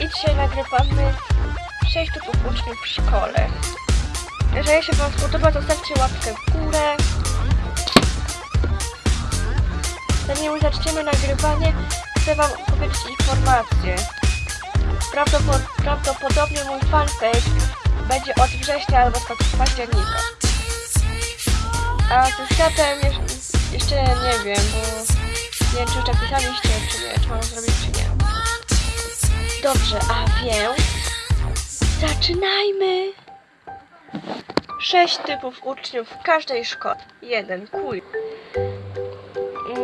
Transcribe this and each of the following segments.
I dzisiaj nagrywamy 6 typów uczniów w szkole. Jeżeli się Wam spodoba, to stawcie łapkę w górę. Zanim zaczniemy nagrywanie, chcę Wam powiedzieć informację. Prawdopod- prawdopodobnie mój fanpage będzie od września albo od października. A ze światem jeż- jeszcze nie wiem, bo nie wiem czy już napisaliście, czy nie, czy mam zrobić, czy nie. Dobrze, a więc zaczynajmy! Sześć typów uczniów w każdej szkole. Jeden, kuj.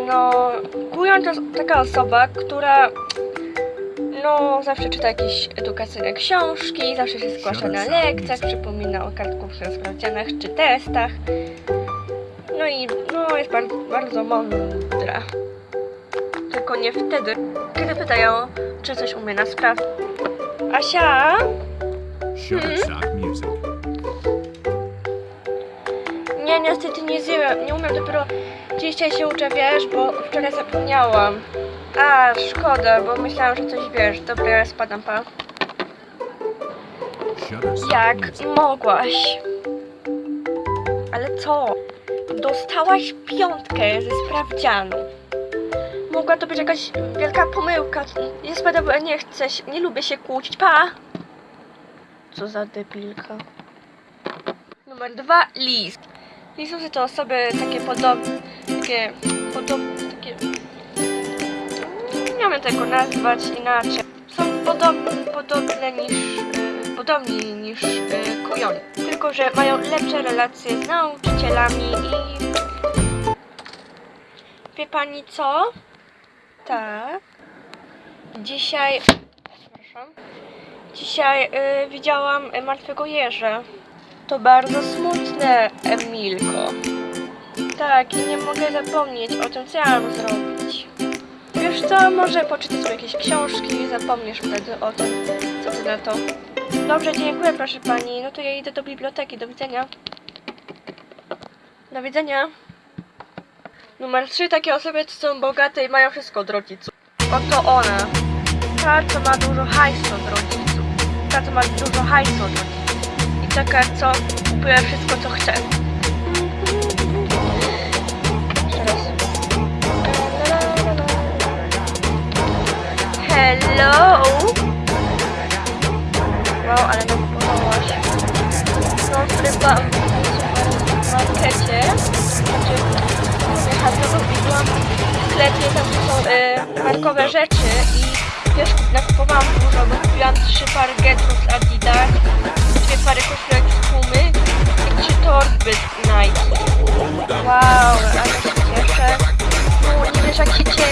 No, kujon to taka osoba, która no, zawsze czyta jakieś edukacyjne książki, zawsze się zgłasza na lekcjach, przypomina o kartkówce, sprawdzianach czy testach. No i no, jest bardzo, bardzo mądra. Tylko nie wtedy, kiedy pytają, czy coś umie na sprawę. Asia? Music. Nie, niestety nie zjemy, nie umiem dopiero dzisiaj się uczę, wiesz, bo wczoraj zapomniałam. A, szkoda, bo myślałam, że coś wiesz. Dobra, ja spadam, pa. Jak mogłaś? Ale co? Dostałaś piątkę ze sprawdzianu. Mogła to być jakaś wielka pomyłka. Bo ja nie chcę, nie lubię się kłócić. Pa! Co za debilka. Numer dwa, list. Listusy to osoby takie podobne, takie podobne, takie... Nie wiem tego nazwać inaczej. Są podobne, podobne niż, y, podobni niż y, kujony. Tylko, że mają lepsze relacje z nauczycielami i... Wie pani co? Tak. Dzisiaj... Przepraszam. Dzisiaj y, widziałam y, martwego jeża. To bardzo smutne, Emilko. Tak, i nie mogę zapomnieć o tym, co ja mam zrobić. Wiesz co, może poczytaj sobie jakieś książki i zapomnisz wtedy o tym, co ty na to. Dobrze, dziękuję proszę pani. No to ja idę do biblioteki. Do widzenia. Do widzenia. Numer 3. Takie osoby, są bogate i mają wszystko od rodziców. Oto ona. Ta, co ma dużo hajsu od rodziców. Ta, co ma dużo hajsu od rodziców. I taka, co kupuje wszystko, co chce. Hello! Wow, ale nam podobałaś. No, chyba byłam w sklepie, tam są y, markowe rzeczy i wiesz, nakupowałam dużo, bo kupiłam trzy pary getów z Adidas, dwie pary koszulek z Pumy i trzy torby z Nike. Wow, ale się cieszę. No, nie wiesz jak się cieszę.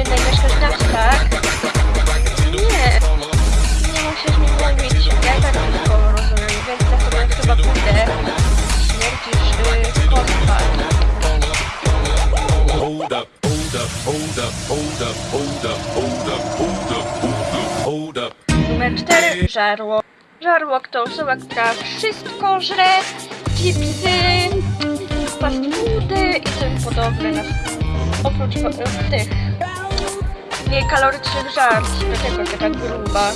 Jednej mieszkasz na tak? Nie, nie musisz mi mówić, ja i tak wszystko rozumiem, więc ja sobie chyba pójdę. Śmierdzisz y, kostka. Hold up, hold up, hold up, hold up, hold up, hold up, hold up, hold up, hold up. Numer 4. Żarłok. Żarłok to osoba, która wszystko żre, chipsy, fast foody i tym podobne. Oprócz e, tych niekalorycznych żarci, dlatego taka gruba.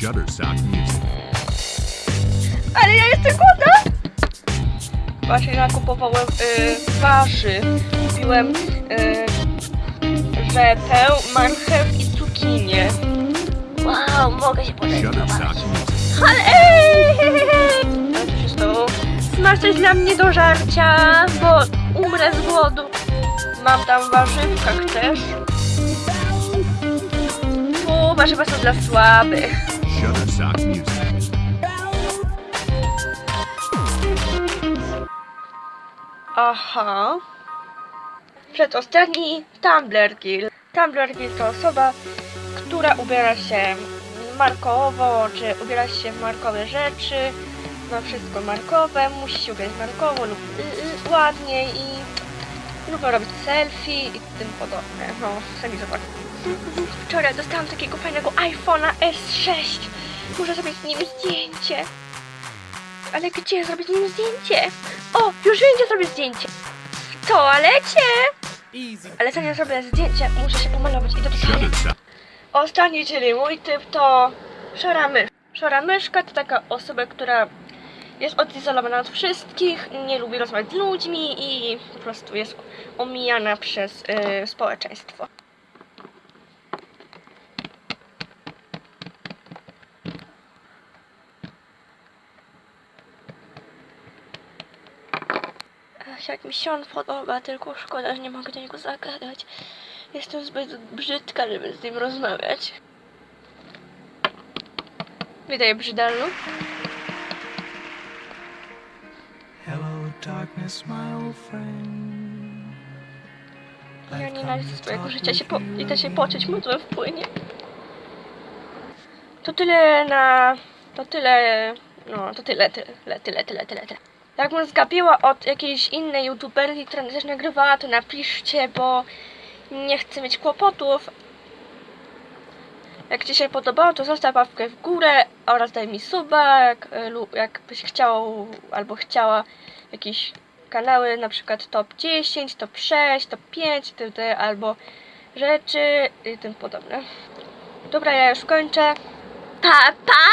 Shutterstock Music. Ale ja jestem głodna! Właśnie nakupowałem y, warzyw. Kupiłem y, rzepę, marchew i cukinię. Wow, mogę się Music. Ale ej! Ale co się stało? Coś dla mnie do żarcia, bo umrę z głodu. Mam tam warzywka, chcesz? Tu warzywa są dla słabych. Aha. Przedostatni Tumblr Kill. Tumblr Kill to osoba, która ubiera się markowo, czy ubiera się w markowe rzeczy, ma wszystko markowe, musi się ubierać markowo lub y, y, ładnie i lubią robić selfie i tym podobne. No, sami zobaczcie. Wczoraj dostałam takiego fajnego iPhone'a S6. Muszę zrobić z nim zdjęcie. Ale gdzie zrobić z nim zdjęcie? O, już wiem, gdzie zrobię zdjęcie. W toalecie! Ale zanim zrobię zdjęcie, muszę się pomalować i do toalety. Ostatni, czyli mój typ to szara mysz. Szara myszka to taka osoba, która jest odizolowana od wszystkich, nie lubi rozmawiać z ludźmi i po prostu jest omijana przez y, społeczeństwo. Ach, jak mi się on podoba, tylko szkoda, że nie mogę do niego zagadać. Jestem zbyt brzydka, żeby z nim rozmawiać. Witaj, brzydalu. Darkness, my old friend. Ja nienawidzę swojego życia się po... i to się poczuć mocno wpłynie. To tyle na... To tyle... No, to tyle, tyle, tyle, tyle, tyle, tyle. Jakbym zgapiła od jakiejś innej youtuberki, która też nagrywała, to napiszcie, bo nie chcę mieć kłopotów. Jak Ci się podobało, to zostaw łapkę w górę oraz daj mi suba, jak, y, lub jakbyś chciał albo chciała jakieś kanały, na przykład top 10, top 6, top 5, itd. albo rzeczy i tym podobne. Dobra, ja już kończę. Pa, pa!